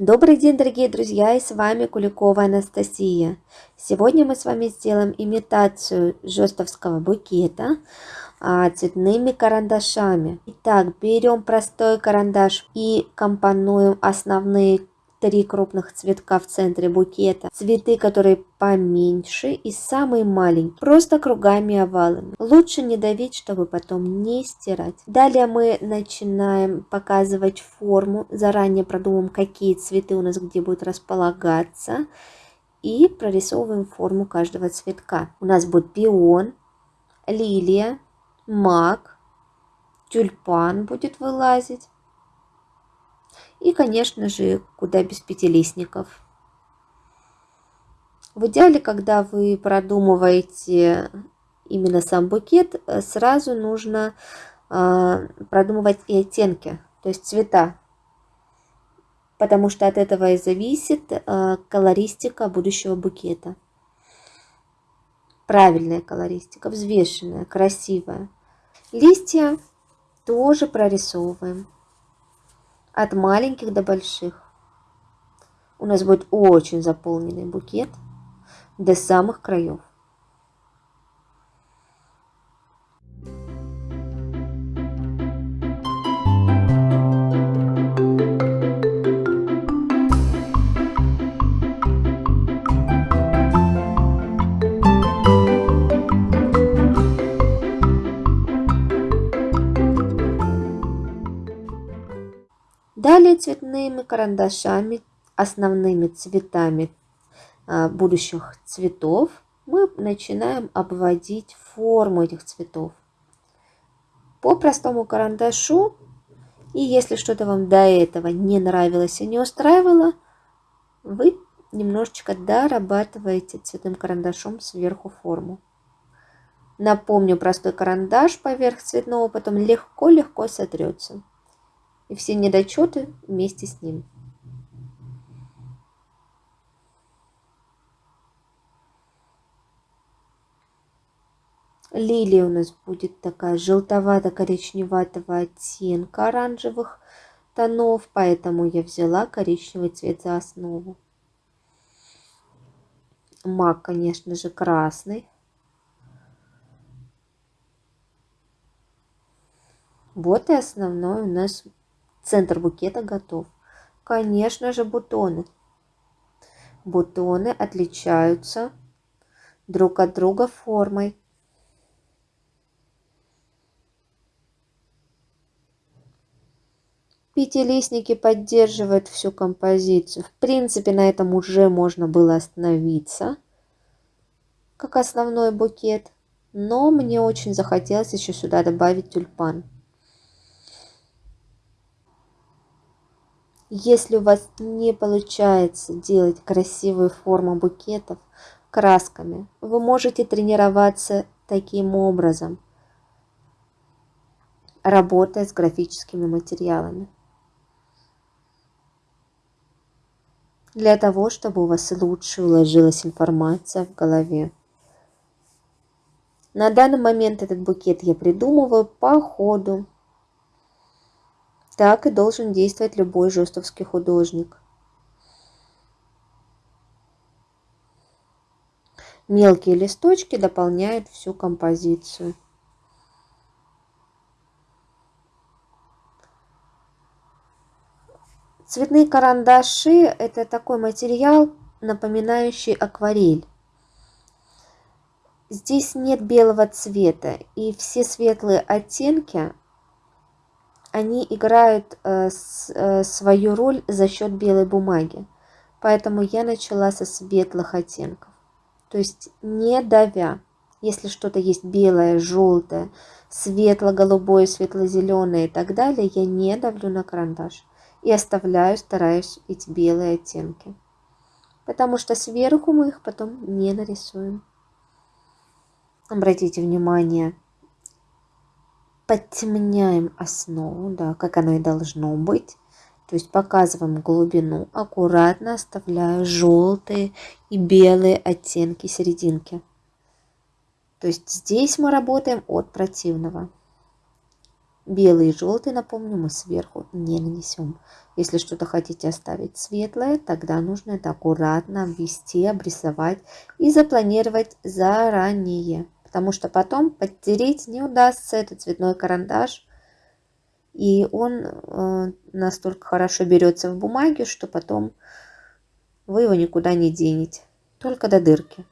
Добрый день, дорогие друзья, и с вами Куликова Анастасия. Сегодня мы с вами сделаем имитацию жестовского букета а, цветными карандашами. Итак, берем простой карандаш и компонуем основные три крупных цветка в центре букета, цветы, которые поменьше и самые маленькие, просто кругами овалами. Лучше не давить, чтобы потом не стирать. Далее мы начинаем показывать форму, заранее продумаем, какие цветы у нас где будут располагаться и прорисовываем форму каждого цветка. У нас будет пион, лилия, мак, тюльпан будет вылазить и, конечно же, куда без пятилистников. В идеале, когда вы продумываете именно сам букет, сразу нужно э, продумывать и оттенки, то есть цвета, потому что от этого и зависит э, колористика будущего букета. Правильная колористика, взвешенная, красивая. Листья тоже прорисовываем от маленьких до больших. У нас будет очень заполненный букет до самых краев. Далее цветными карандашами, основными цветами а, будущих цветов, мы начинаем обводить форму этих цветов. По простому карандашу, и если что-то вам до этого не нравилось и не устраивало, вы немножечко дорабатываете цветным карандашом сверху форму. Напомню, простой карандаш поверх цветного потом легко-легко сотрется и все недочеты вместе с ним. Лилия у нас будет такая желтовато-коричневатого оттенка оранжевых тонов, поэтому я взяла коричневый цвет за основу. Мак, конечно же, красный. Вот и основной у нас Центр букета готов. Конечно же, бутоны. Бутоны отличаются друг от друга формой. Пятилистники поддерживают всю композицию. В принципе, на этом уже можно было остановиться, как основной букет. Но мне очень захотелось еще сюда добавить тюльпан. Если у вас не получается делать красивую форму букетов красками, вы можете тренироваться таким образом, работая с графическими материалами. Для того, чтобы у вас лучше уложилась информация в голове. На данный момент этот букет я придумываю по ходу так и должен действовать любой жестовский художник. Мелкие листочки дополняют всю композицию. Цветные карандаши – это такой материал, напоминающий акварель. Здесь нет белого цвета, и все светлые оттенки они играют э, с, э, свою роль за счет белой бумаги. Поэтому я начала со светлых оттенков. То есть не давя. Если что-то есть белое, желтое, светло-голубое, светло-зеленое и так далее, я не давлю на карандаш. И оставляю, стараюсь эти белые оттенки. Потому что сверху мы их потом не нарисуем. Обратите внимание, подтемняем основу, да, как оно и должно быть. То есть показываем глубину, аккуратно оставляя желтые и белые оттенки серединки. То есть здесь мы работаем от противного. Белый и желтый, напомню, мы сверху не нанесем. Если что-то хотите оставить светлое, тогда нужно это аккуратно обвести, обрисовать и запланировать заранее. Потому что потом подтереть не удастся этот цветной карандаш. И он э, настолько хорошо берется в бумаге, что потом вы его никуда не денете. Только до дырки.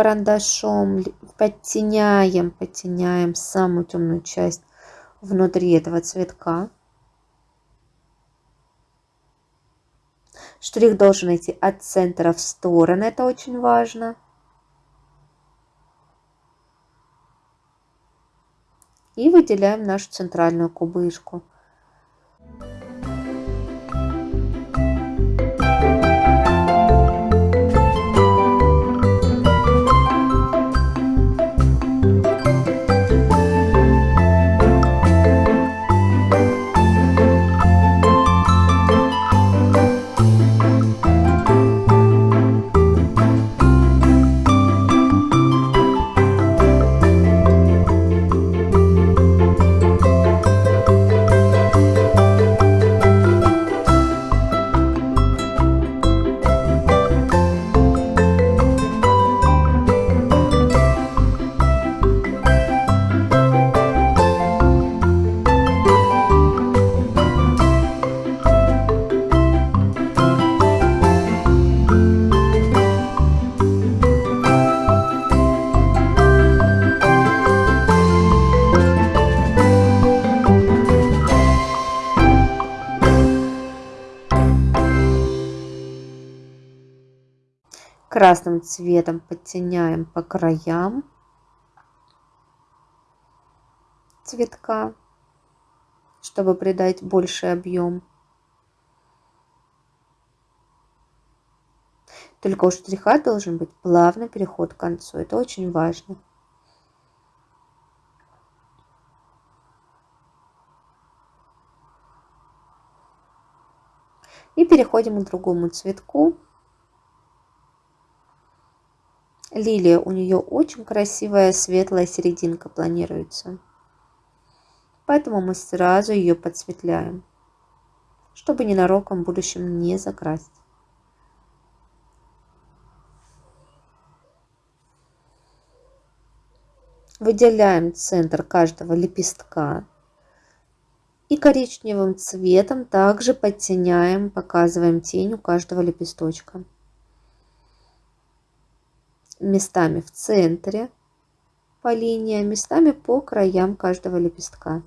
Карандашом подтеняем, подтеняем самую темную часть внутри этого цветка. Штрих должен идти от центра в стороны, это очень важно. И выделяем нашу центральную кубышку. Красным цветом подтеняем по краям цветка, чтобы придать больший объем. Только у штриха должен быть плавный переход к концу. Это очень важно. И переходим к другому цветку. Лилия, у нее очень красивая светлая серединка планируется. Поэтому мы сразу ее подсветляем, чтобы ненароком в будущем не закрасить. Выделяем центр каждого лепестка. И коричневым цветом также подтеняем, показываем тень у каждого лепесточка местами в центре по линии, а местами по краям каждого лепестка.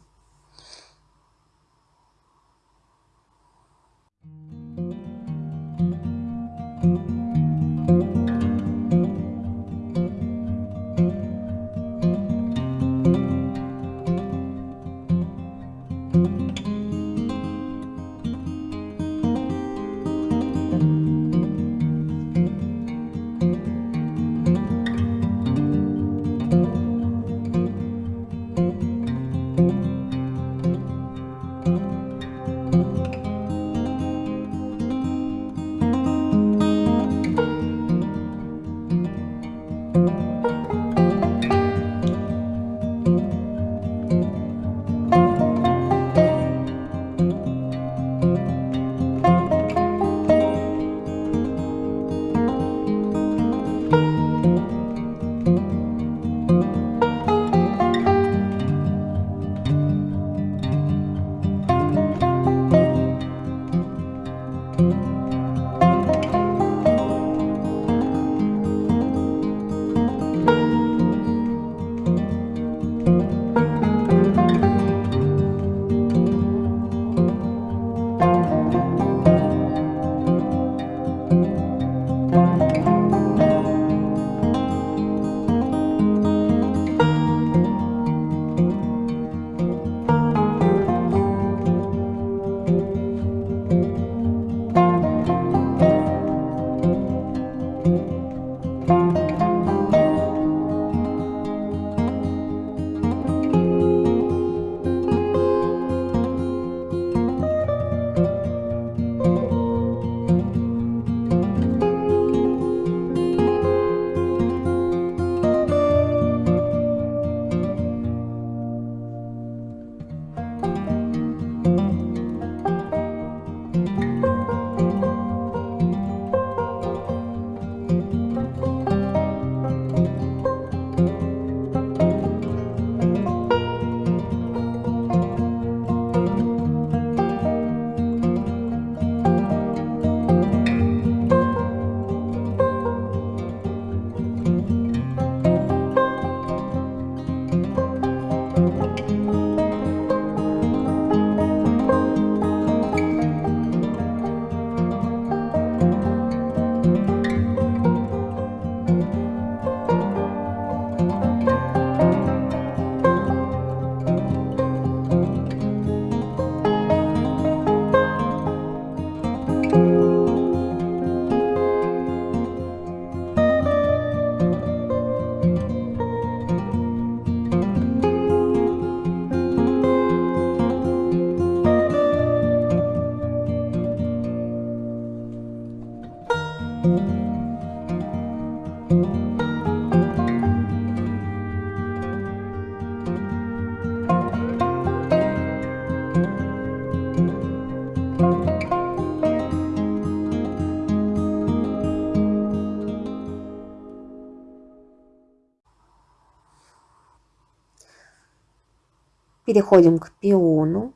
Переходим к пиону.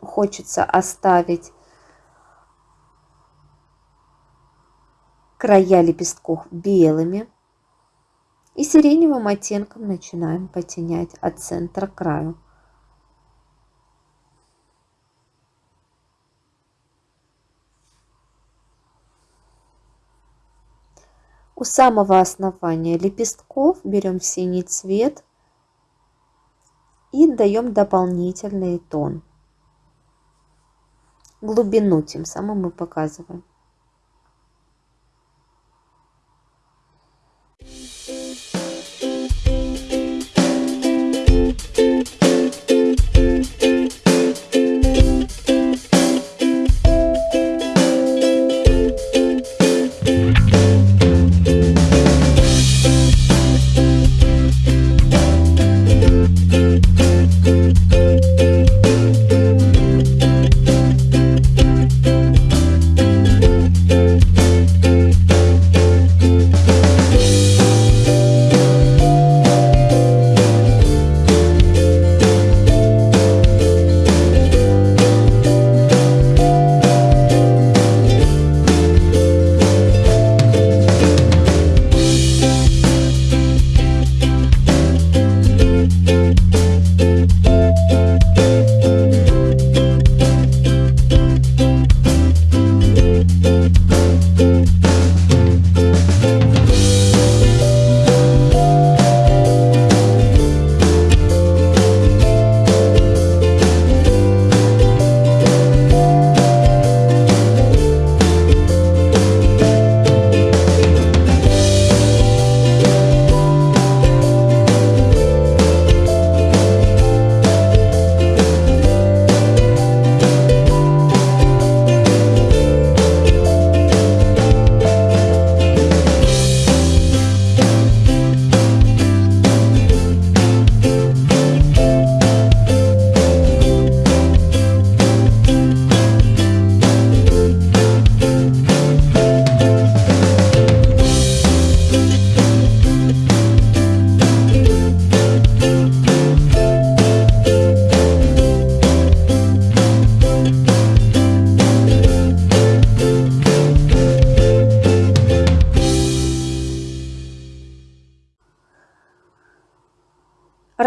Хочется оставить края лепестков белыми. И сиреневым оттенком начинаем потенять от центра к краю. У самого основания лепестков берем синий цвет и даем дополнительный тон. Глубину тем самым мы показываем.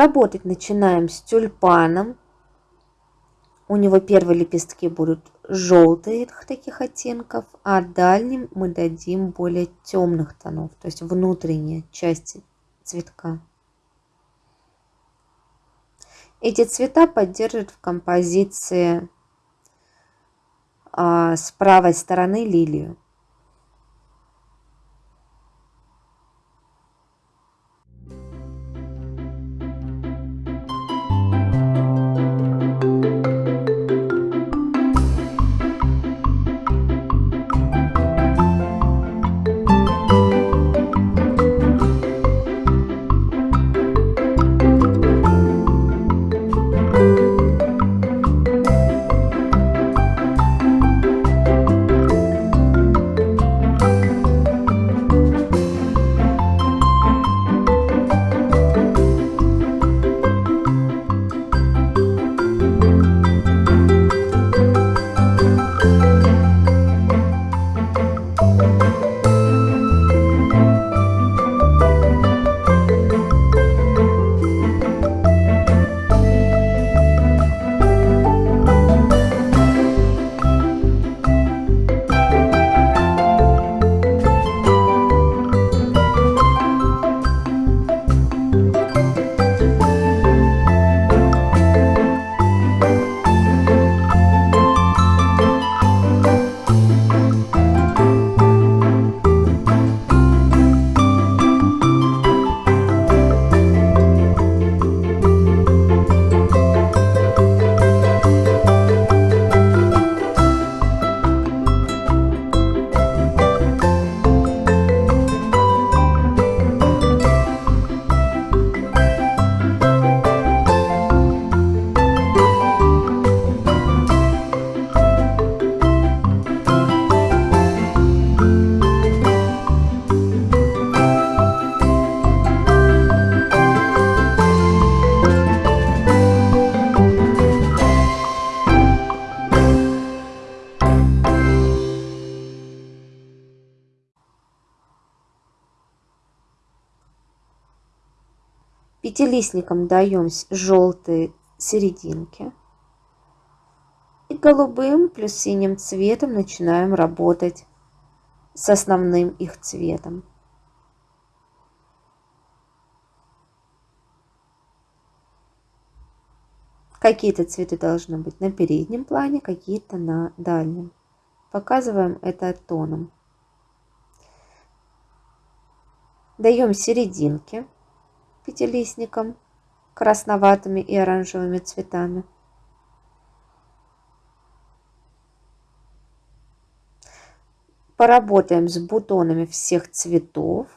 Работать начинаем с тюльпаном. У него первые лепестки будут желтые таких оттенков, а дальним мы дадим более темных тонов, то есть внутренние части цветка. Эти цвета поддерживают в композиции а, с правой стороны лилию. Пятилистникам даем желтые серединки. И голубым плюс синим цветом начинаем работать с основным их цветом. Какие-то цветы должны быть на переднем плане, какие-то на дальнем. Показываем это тоном. Даем серединки пятилистникам красноватыми и оранжевыми цветами. Поработаем с бутонами всех цветов.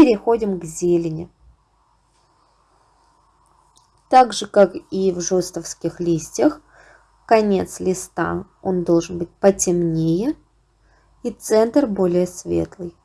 Переходим к зелени. Так же, как и в жестовских листьях, конец листа он должен быть потемнее и центр более светлый.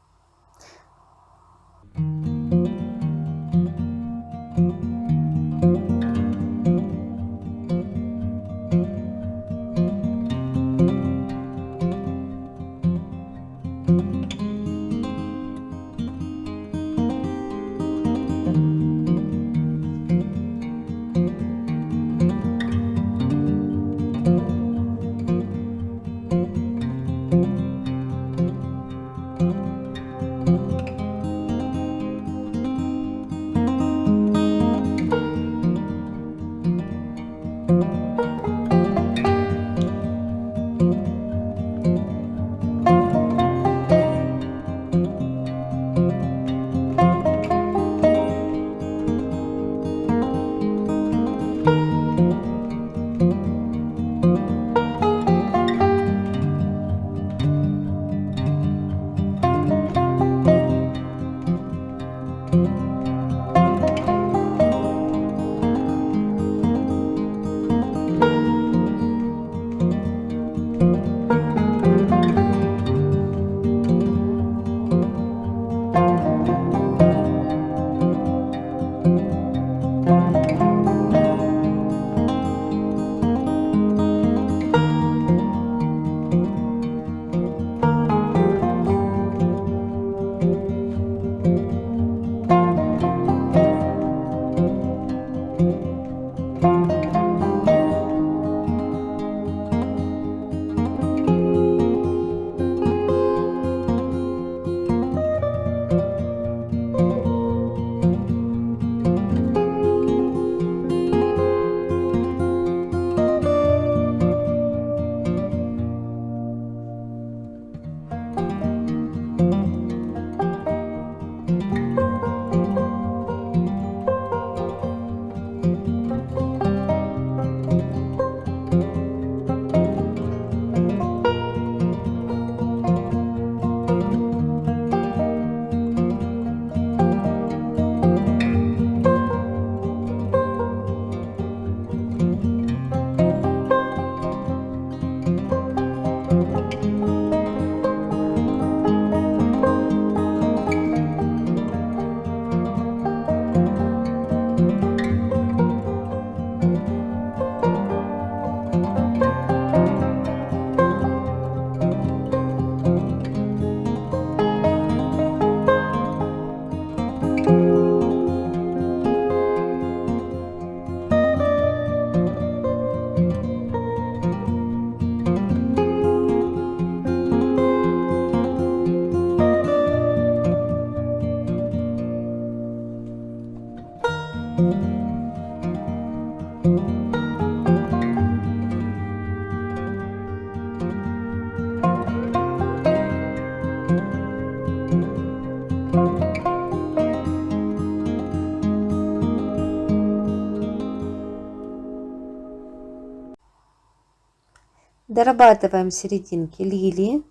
Дорабатываем серединки лилии.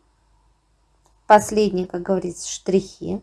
Последние, как говорится, штрихи.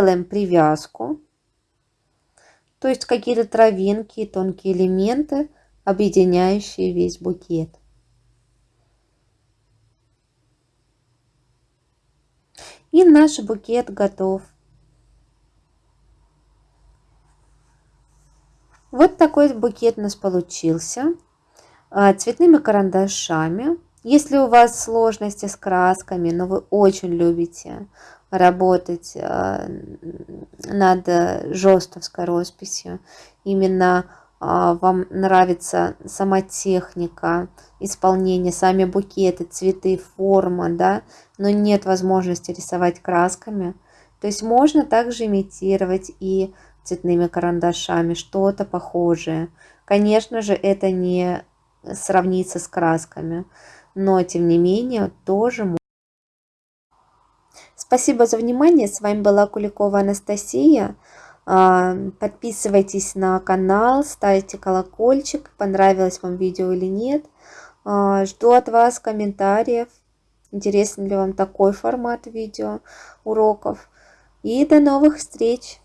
Делаем привязку, то есть какие-то травинки, тонкие элементы, объединяющие весь букет. И наш букет готов. Вот такой букет у нас получился. А, цветными карандашами. Если у вас сложности с красками, но вы очень любите работать э, над жестовской росписью. Именно а, вам нравится сама техника исполнения, сами букеты, цветы, форма, да, но нет возможности рисовать красками. То есть можно также имитировать и цветными карандашами что-то похожее. Конечно же, это не сравнится с красками, но тем не менее тоже Спасибо за внимание. С вами была Куликова Анастасия. А, подписывайтесь на канал, ставьте колокольчик, понравилось вам видео или нет. А, жду от вас комментариев, интересен ли вам такой формат видео уроков. И до новых встреч!